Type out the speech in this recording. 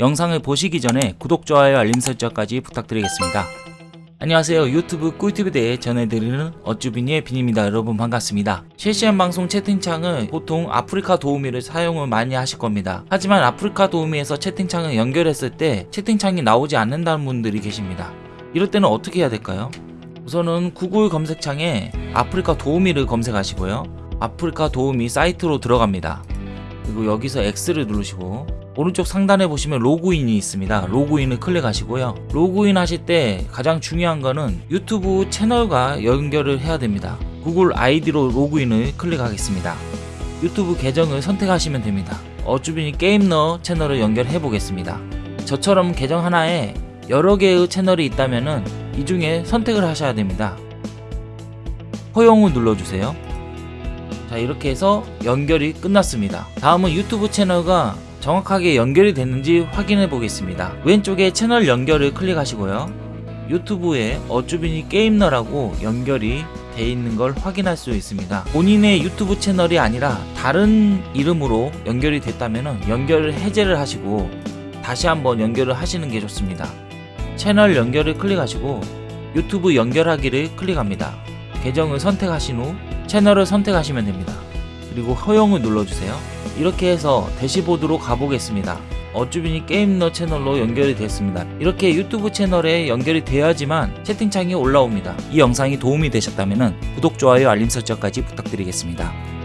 영상을 보시기 전에 구독, 좋아요, 알림 설정까지 부탁드리겠습니다. 안녕하세요. 유튜브 꿀팁에 대해 전해드리는 어쭈비니의 빈입니다. 여러분 반갑습니다. 실시간 방송 채팅창은 보통 아프리카 도우미를 사용을 많이 하실 겁니다. 하지만 아프리카 도우미에서 채팅창을 연결했을 때 채팅창이 나오지 않는다는 분들이 계십니다. 이럴 때는 어떻게 해야 될까요? 우선은 구글 검색창에 아프리카 도우미를 검색하시고요. 아프리카 도우미 사이트로 들어갑니다. 그리고 여기서 X를 누르시고 오른쪽 상단에 보시면 로그인이 있습니다. 로그인을 클릭하시고요. 로그인 하실 때 가장 중요한 거는 유튜브 채널과 연결을 해야 됩니다. 구글 아이디로 로그인을 클릭하겠습니다. 유튜브 계정을 선택하시면 됩니다. 어쭈빈이 게임너 채널을 연결해 보겠습니다. 저처럼 계정 하나에 여러 개의 채널이 있다면은 이 중에 선택을 하셔야 됩니다. 허용을 눌러주세요. 자 이렇게 해서 연결이 끝났습니다. 다음은 유튜브 채널과 정확하게 연결이 됐는지 확인해 보겠습니다. 왼쪽에 채널 연결을 클릭하시고요. 유튜브에 어쭈빈이 게임너라고 연결이 돼 있는 걸 확인할 수 있습니다. 본인의 유튜브 채널이 아니라 다른 이름으로 연결이 됐다면 연결을 해제를 하시고 다시 한번 연결을 하시는 게 좋습니다. 채널 연결을 클릭하시고 유튜브 연결하기를 클릭합니다. 계정을 선택하신 후 채널을 선택하시면 됩니다. 그리고 허용을 눌러주세요. 이렇게 해서 대시보드로 가보겠습니다. 어쭈빈이 게임너 채널로 연결이 됐습니다. 이렇게 유튜브 채널에 연결이 돼야지만 채팅창이 올라옵니다. 이 영상이 도움이 되셨다면 구독, 좋아요, 알림 설정까지 부탁드리겠습니다.